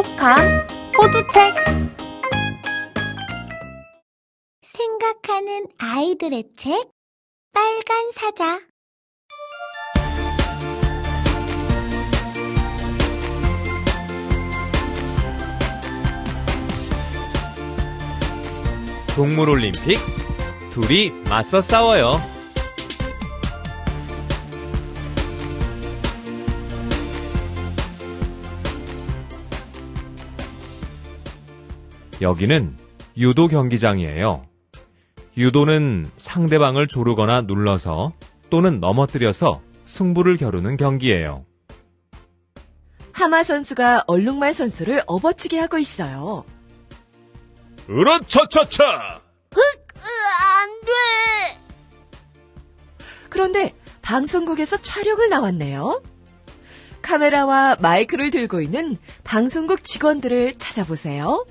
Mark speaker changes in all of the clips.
Speaker 1: 똑똑한 호두책.
Speaker 2: 생각하는 아이들의 책 빨간 사자.
Speaker 3: 동물올림픽. 둘이 맞서 싸워요. 여기는 유도 경기장이에요. 유도는 상대방을 조르거나 눌러서 또는 넘어뜨려서 승부를 겨루는 경기예요.
Speaker 4: 하마 선수가 얼룩말 선수를 업어치게 하고 있어요.
Speaker 3: 으라차차차!
Speaker 2: 안 돼!
Speaker 4: 그런데 방송국에서 촬영을 나왔네요. 카메라와 마이크를 들고 있는 방송국 직원들을 찾아보세요.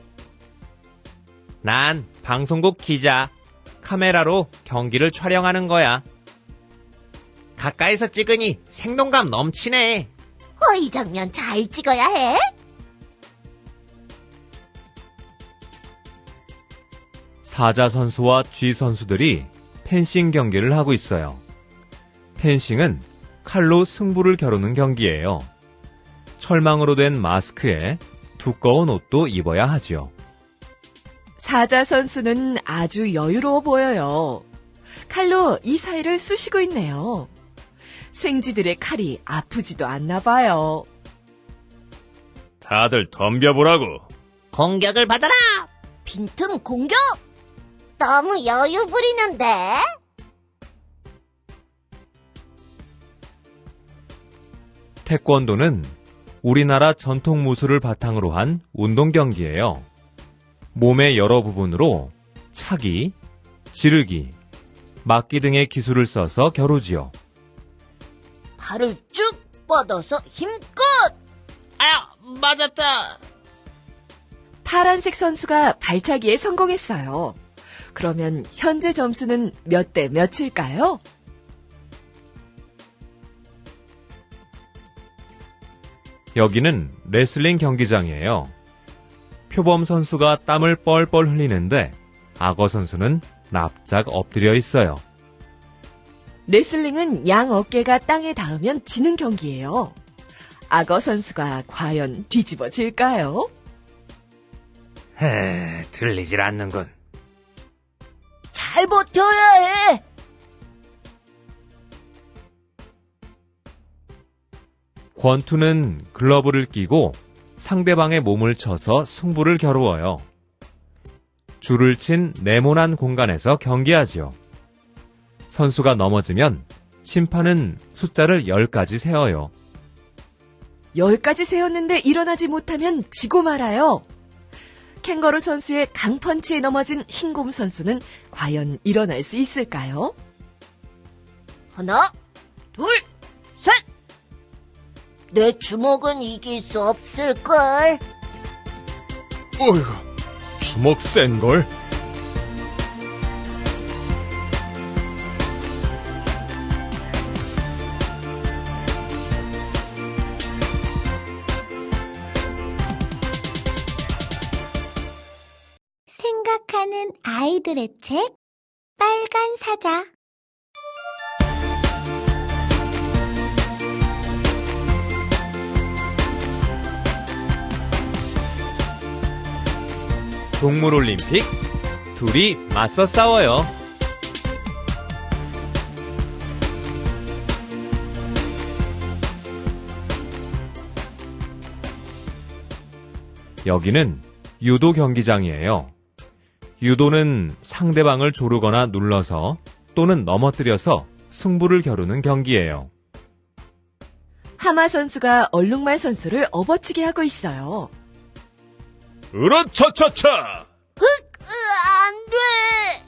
Speaker 3: 난 방송국 기자. 카메라로 경기를 촬영하는 거야. 가까이서 찍으니 생동감 넘치네.
Speaker 2: 어, 이 장면 잘 찍어야 해.
Speaker 3: 사자 선수와 쥐 선수들이 펜싱 경기를 하고 있어요. 펜싱은 칼로 승부를 겨루는 경기예요. 철망으로 된 마스크에 두꺼운 옷도 입어야 하지요.
Speaker 4: 사자 선수는 아주 여유로워 보여요. 칼로 이 사이를 쑤시고 있네요. 생쥐들의 칼이 아프지도 않나 봐요.
Speaker 3: 다들 덤벼보라고.
Speaker 1: 공격을 받아라
Speaker 2: 빈틈 공격! 너무 여유 부리는데?
Speaker 3: 태권도는 우리나라 전통 무술을 바탕으로 한 운동 경기예요. 몸의 여러 부분으로 차기, 지르기, 막기 등의 기술을 써서 겨루지요.
Speaker 2: 발을 쭉 뻗어서 힘껏!
Speaker 1: 아 맞았다
Speaker 4: 파란색 선수가 발차기에 성공했어요. 그러면 현재 점수는 몇 대 몇일까요?
Speaker 3: 여기는 레슬링 경기장이에요. 표범 선수가 땀을 뻘뻘 흘리는데 악어 선수는 납작 엎드려 있어요.
Speaker 4: 레슬링은 양 어깨가 땅에 닿으면 지는 경기예요. 악어 선수가 과연 뒤집어질까요?
Speaker 3: 헤, 들리질 않는군.
Speaker 2: 잘 버텨야 해!
Speaker 3: 권투는 글러브를 끼고 상대방의 몸을 쳐서 승부를 겨루어요. 줄을 친 네모난 공간에서 경기하지요. 선수가 넘어지면 심판은 숫자를 10까지 세어요.
Speaker 4: 열까지 세웠는데 일어나지 못하면 지고 말아요. 캥거루 선수의 강펀치에 넘어진 흰곰 선수는 과연 일어날 수 있을까요?
Speaker 2: 하나, 둘, 셋! 내 주먹은 이길 수 없을걸?
Speaker 3: 어휴, 주먹 센걸?
Speaker 2: 생각하는 아이들의 책 빨간 사자
Speaker 3: 동물올림픽 둘이 맞서 싸워요. 여기는 유도 경기장이에요. 유도는 상대방을 조르거나 눌러서 또는 넘어뜨려서 승부를 겨루는 경기예요.
Speaker 4: 하마 선수가 얼룩말 선수를 업어치게 하고 있어요.
Speaker 3: 으라차차차!
Speaker 2: 안 돼!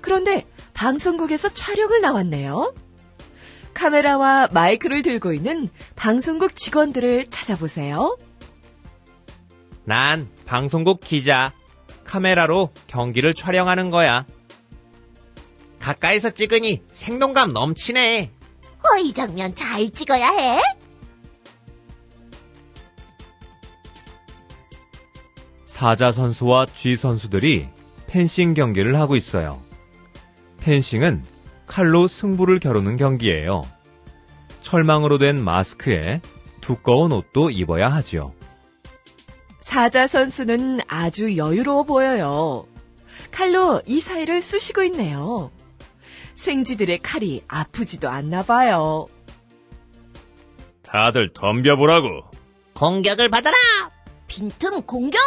Speaker 4: 그런데 방송국에서 촬영을 나왔네요. 카메라와 마이크를 들고 있는 방송국 직원들을 찾아보세요.
Speaker 3: 난 방송국 기자. 카메라로 경기를 촬영하는 거야. 가까이서 찍으니 생동감 넘치네.
Speaker 2: 어, 이 장면 잘 찍어야 해.
Speaker 3: 사자 선수와 쥐 선수들이 펜싱 경기를 하고 있어요. 펜싱은 칼로 승부를 겨루는 경기예요. 철망으로 된 마스크에 두꺼운 옷도 입어야 하지요.
Speaker 4: 사자 선수는 아주 여유로워 보여요. 칼로 이 사이를 쑤시고 있네요. 생쥐들의 칼이 아프지도 않나 봐요.
Speaker 3: 다들 덤벼보라고.
Speaker 1: 공격을 받아라!
Speaker 2: 빈틈 공격!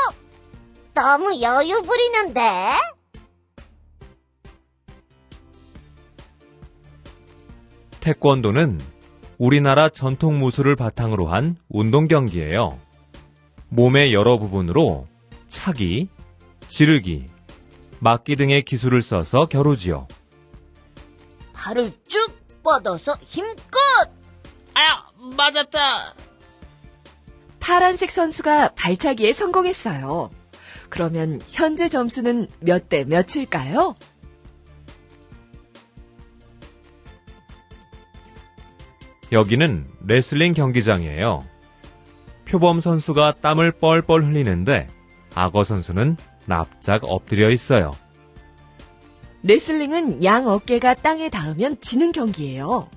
Speaker 2: 너무 여유 부리는데?
Speaker 3: 태권도는 우리나라 전통 무술을 바탕으로 한 운동 경기예요. 몸의 여러 부분으로 차기, 지르기, 막기 등의 기술을 써서 겨루지요.
Speaker 2: 발을 쭉 뻗어서 힘껏!
Speaker 1: 아, 맞았다!
Speaker 4: 파란색 선수가 발차기에 성공했어요. 그러면 현재 점수는 몇 대 몇일까요?
Speaker 3: 여기는 레슬링 경기장이에요. 표범 선수가 땀을 뻘뻘 흘리는데 악어 선수는 납작 엎드려 있어요.
Speaker 4: 레슬링은 양 어깨가 땅에 닿으면 지는 경기예요.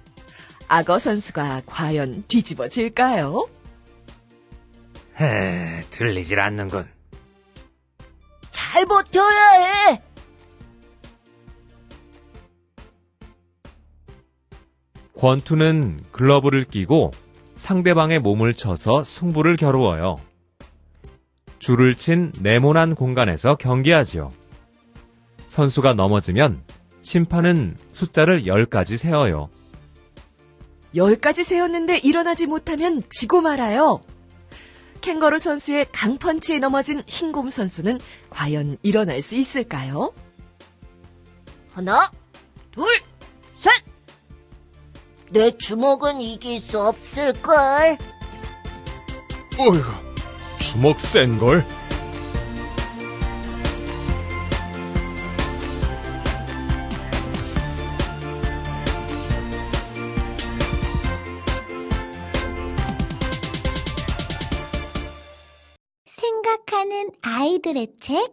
Speaker 4: 악어 선수가 과연 뒤집어질까요?
Speaker 3: 에, 들리질 않는군.
Speaker 2: 잘 버텨야 해!
Speaker 3: 권투는 글러브를 끼고 상대방의 몸을 쳐서 승부를 겨루어요. 줄을 친 네모난 공간에서 경기하지요. 선수가 넘어지면 심판은 숫자를 10가지 세어요.
Speaker 4: 열까지 세웠는데 일어나지 못하면 지고 말아요. 캥거루 선수의 강펀치에 넘어진 흰곰 선수는 과연 일어날 수 있을까요?
Speaker 2: 하나, 둘, 셋! 내 주먹은 이길 수 없을걸?
Speaker 3: 어휴, 주먹 센걸?
Speaker 2: 생각하는 아이들의 책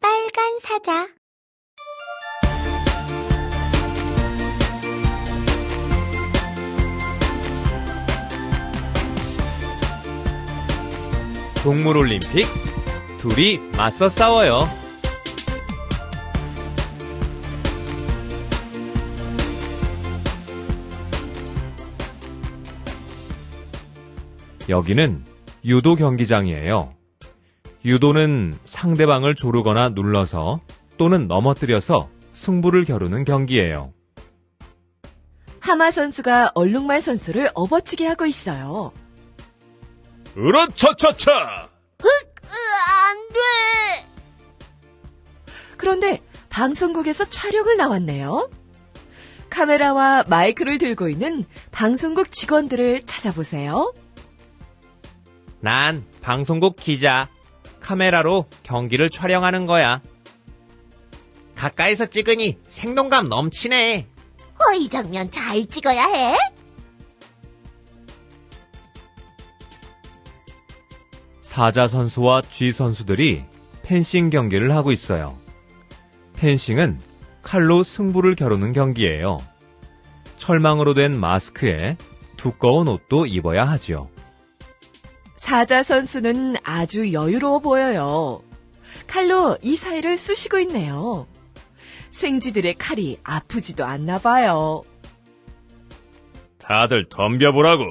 Speaker 2: 빨간 사자
Speaker 3: 동물올림픽 둘이 맞서 싸워요. 여기는 유도 경기장이에요. 유도는 상대방을 조르거나 눌러서 또는 넘어뜨려서 승부를 겨루는 경기예요.
Speaker 4: 하마 선수가 얼룩말 선수를 업어치게 하고 있어요.
Speaker 3: 으라차차차!
Speaker 2: 안 돼!
Speaker 4: 그런데 방송국에서 촬영을 나왔네요. 카메라와 마이크를 들고 있는 방송국 직원들을 찾아보세요.
Speaker 3: 난 방송국 기자. 카메라로 경기를 촬영하는 거야.
Speaker 1: 가까이서 찍으니 생동감 넘치네.
Speaker 2: 어, 이 장면 잘 찍어야 해?
Speaker 3: 사자 선수와 쥐 선수들이 펜싱 경기를 하고 있어요. 펜싱은 칼로 승부를 겨루는 경기예요. 철망으로 된 마스크에 두꺼운 옷도 입어야 하지요.
Speaker 4: 사자 선수는 아주 여유로워 보여요. 칼로 이 사이를 쑤시고 있네요. 생쥐들의 칼이 아프지도 않나 봐요.
Speaker 3: 다들 덤벼보라고.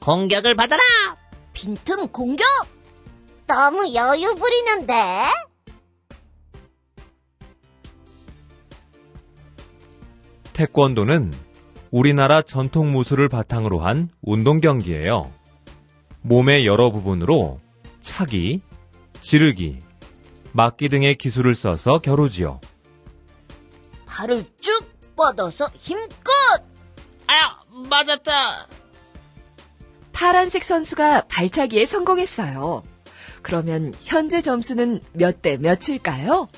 Speaker 1: 공격을 받아라!
Speaker 2: 빈틈 공격! 너무 여유 부리는데?
Speaker 3: 태권도는 우리나라 전통 무술을 바탕으로 한 운동 경기예요. 몸의 여러 부분으로 차기, 지르기, 막기 등의 기술을 써서 겨루지요.
Speaker 2: 발을 쭉 뻗어서 힘껏!
Speaker 1: 아, 맞았다!
Speaker 4: 파란색 선수가 발차기에 성공했어요. 그러면 현재 점수는 몇 대 몇일까요?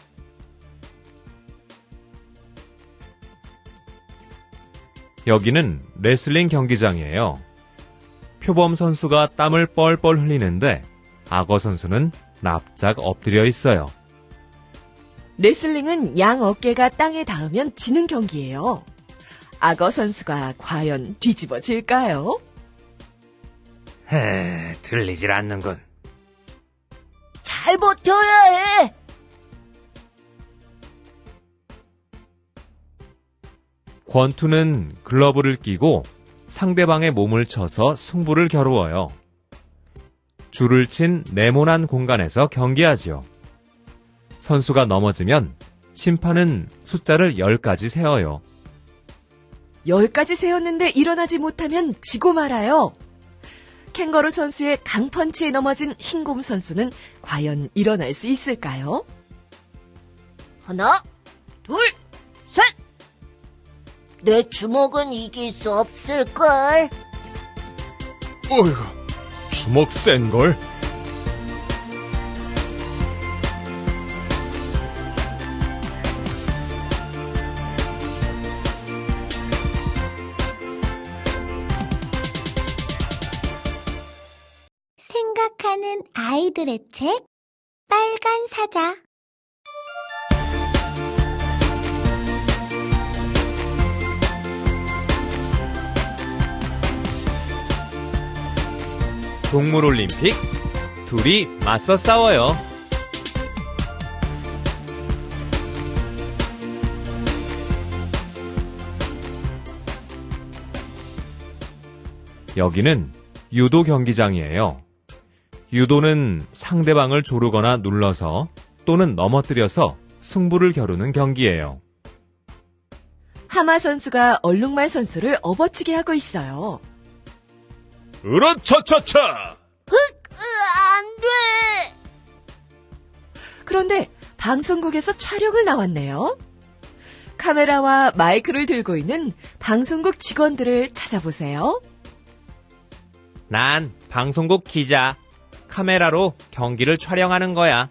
Speaker 3: 여기는 레슬링 경기장이에요. 표범 선수가 땀을 뻘뻘 흘리는데 악어 선수는 납작 엎드려 있어요.
Speaker 4: 레슬링은 양 어깨가 땅에 닿으면 지는 경기예요. 악어 선수가 과연 뒤집어질까요?
Speaker 1: 헤, 들리질 않는군.
Speaker 4: 잘 버텨야 해!
Speaker 3: 권투는 글러브를 끼고 상대방의 몸을 쳐서 승부를 겨루어요. 줄을 친 네모난 공간에서 경기하지요. 선수가 넘어지면 심판은 숫자를 10까지 세어요.
Speaker 4: 열까지 세었는데 일어나지 못하면 지고 말아요. 캥거루 선수의 강펀치에 넘어진 흰곰 선수는 과연 일어날 수 있을까요?
Speaker 5: 하나, 둘, 셋! 내 주먹은 이길 수 없을걸?
Speaker 3: 어휴, 주먹 센걸?
Speaker 2: 생각하는 아이들의 책 빨간 사자
Speaker 3: 동물올림픽 둘이 맞서 싸워요. 여기는 유도 경기장이에요. 유도는 상대방을 조르거나 눌러서 또는 넘어뜨려서 승부를 겨루는 경기예요.
Speaker 4: 하마 선수가 얼룩말 선수를 업어치게 하고 있어요.
Speaker 3: 으라차차차!
Speaker 5: 안 돼!
Speaker 4: 그런데 방송국에서 촬영을 나왔네요. 카메라와 마이크를 들고 있는 방송국 직원들을 찾아보세요.
Speaker 1: 난 방송국 기자. 카메라로 경기를 촬영하는 거야.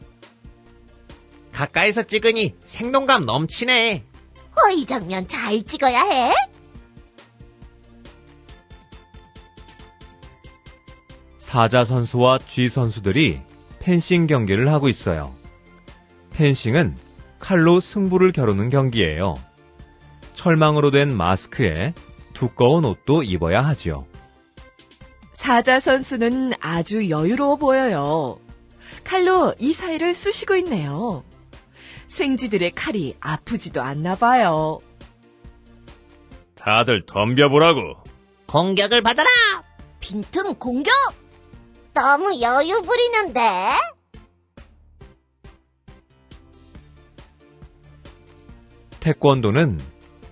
Speaker 1: 가까이서 찍으니 생동감 넘치네.
Speaker 5: 어, 이 장면 잘 찍어야 해?
Speaker 3: 사자 선수와 쥐 선수들이 펜싱 경기를 하고 있어요. 펜싱은 칼로 승부를 겨루는 경기예요. 철망으로 된 마스크에 두꺼운 옷도 입어야 하지요.
Speaker 4: 사자 선수는 아주 여유로워 보여요. 칼로 이 사이를 쑤시고 있네요. 생쥐들의 칼이 아프지도 않나 봐요.
Speaker 3: 다들 덤벼보라고.
Speaker 1: 공격을 받아라!
Speaker 5: 빈틈 공격! 너무 여유 부리는데?
Speaker 3: 태권도는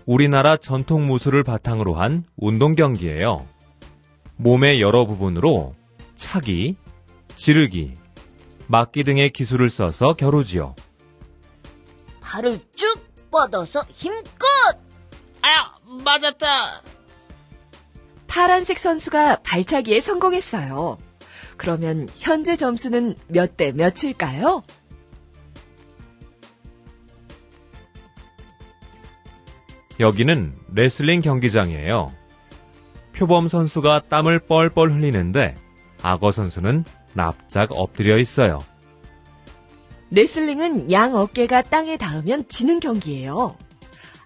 Speaker 3: 우리나라 전통 무술을 바탕으로 한 운동 경기예요. 몸의 여러 부분으로 차기, 지르기, 막기 등의 기술을 써서 겨루지요.
Speaker 5: 발을 쭉 뻗어서 힘껏!
Speaker 1: 아, 맞았다.
Speaker 4: 파란색 선수가 발차기에 성공했어요. 그러면 현재 점수는 몇 대 몇일까요?
Speaker 3: 여기는 레슬링 경기장이에요. 표범 선수가 땀을 뻘뻘 흘리는데 악어 선수는 납작 엎드려 있어요.
Speaker 4: 레슬링은 양 어깨가 땅에 닿으면 지는 경기예요.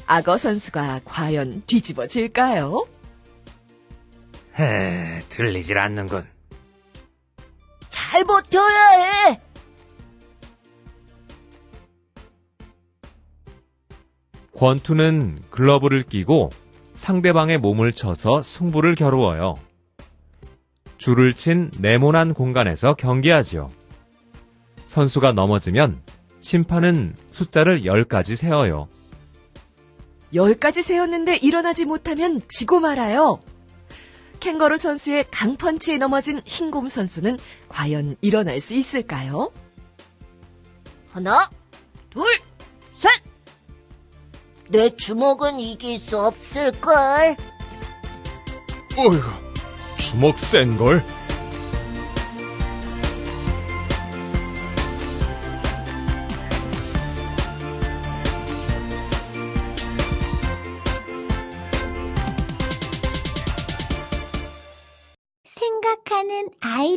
Speaker 4: 악어 선수가 과연 뒤집어질까요?
Speaker 1: 헤, 들리질 않는군.
Speaker 5: 잘 버텨야 해!
Speaker 3: 권투는 글러브를 끼고 상대방의 몸을 쳐서 승부를 겨루어요. 줄을 친 네모난 공간에서 경기하지요. 선수가 넘어지면 심판은 숫자를 10까지 세어요.
Speaker 4: 열까지 세었는데 일어나지 못하면 지고 말아요. 캥거루 선수의 강펀치에 넘어진 흰곰 선수는 과연 일어날 수 있을까요?
Speaker 5: 하나, 둘, 셋! 내 주먹은 이길 수 없을걸?
Speaker 3: 어휴, 주먹 센걸?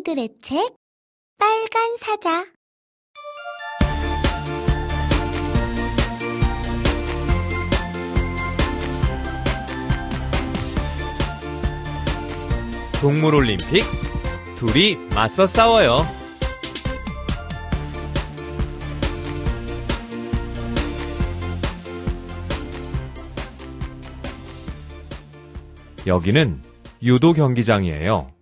Speaker 2: 아이들의 책 빨간 사자.
Speaker 3: 동물올림픽. 둘이 맞서 싸워요. 여기는 유도 경기장이에요.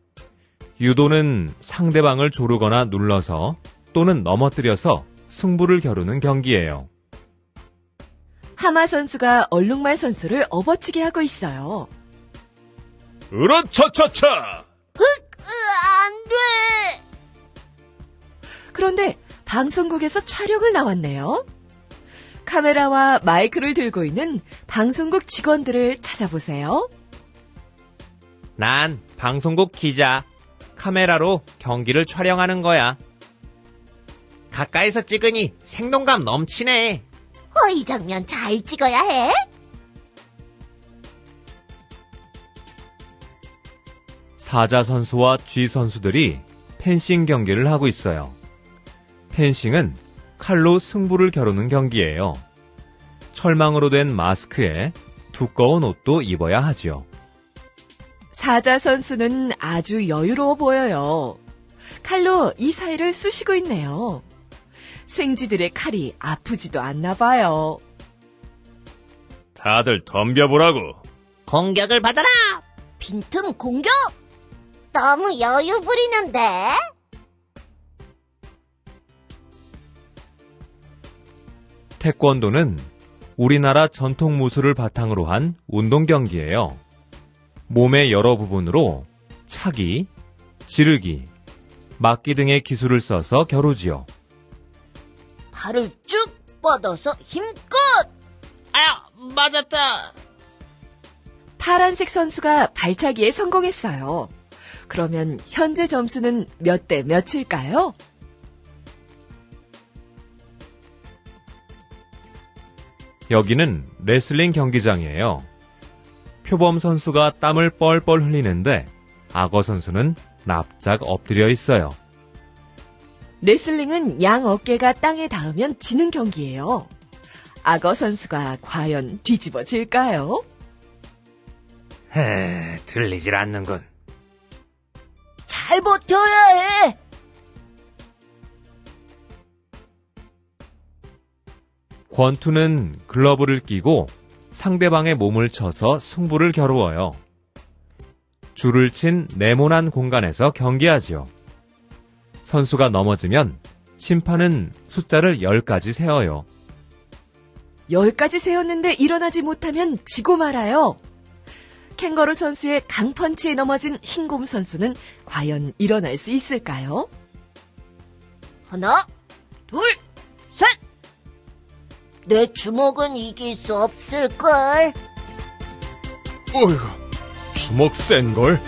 Speaker 3: 유도는 상대방을 조르거나 눌러서 또는 넘어뜨려서 승부를 겨루는 경기예요.
Speaker 4: 하마 선수가 얼룩말 선수를 업어치게 하고 있어요.
Speaker 3: 으라차차차!
Speaker 5: 안 돼!
Speaker 4: 그런데 방송국에서 촬영을 나왔네요. 카메라와 마이크를 들고 있는 방송국 직원들을 찾아보세요.
Speaker 1: 난 방송국 기자. 카메라로 경기를 촬영하는 거야. 가까이서 찍으니 생동감 넘치네.
Speaker 5: 어, 이 장면 잘 찍어야 해.
Speaker 3: 사자 선수와 쥐 선수들이 펜싱 경기를 하고 있어요. 펜싱은 칼로 승부를 겨루는 경기예요. 철망으로 된 마스크에 두꺼운 옷도 입어야 하지요.
Speaker 4: 사자 선수는 아주 여유로워 보여요. 칼로 이 사이를 쑤시고 있네요. 생쥐들의 칼이 아프지도 않나 봐요.
Speaker 3: 다들 덤벼보라고.
Speaker 1: 공격을 받아라!
Speaker 5: 빈틈 공격! 너무 여유 부리는데?
Speaker 3: 태권도는 우리나라 전통 무술을 바탕으로 한 운동 경기예요. 몸의 여러 부분으로 차기, 지르기, 막기 등의 기술을 써서 겨루지요.
Speaker 5: 발을 쭉 뻗어서 힘껏!
Speaker 1: 아야, 맞았다.
Speaker 4: 파란색 선수가 발차기에 성공했어요. 그러면 현재 점수는 몇 대 몇일까요?
Speaker 3: 여기는 레슬링 경기장이에요. 표범 선수가 땀을 뻘뻘 흘리는데 악어 선수는 납작 엎드려 있어요.
Speaker 4: 레슬링은 양 어깨가 땅에 닿으면 지는 경기예요. 악어 선수가 과연 뒤집어질까요?
Speaker 1: 헤, 들리질 않는군.
Speaker 5: 잘 버텨야 해!
Speaker 3: 권투는 글러브를 끼고 상대방의 몸을 쳐서 승부를 겨루어요. 줄을 친 네모난 공간에서 경기하지요. 선수가 넘어지면 심판은 숫자를 10까지 세어요.
Speaker 4: 열까지 세웠는데 일어나지 못하면 지고 말아요. 캥거루 선수의 강펀치에 넘어진 흰곰 선수는 과연 일어날 수 있을까요?
Speaker 5: 하나, 둘, 셋! 내 주먹은 이길 수 없을걸?
Speaker 3: 어휴, 주먹 센걸?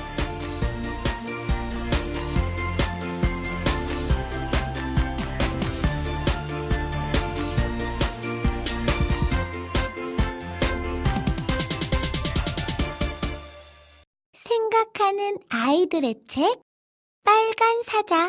Speaker 2: 생각하는 아이들의 책 빨간 사자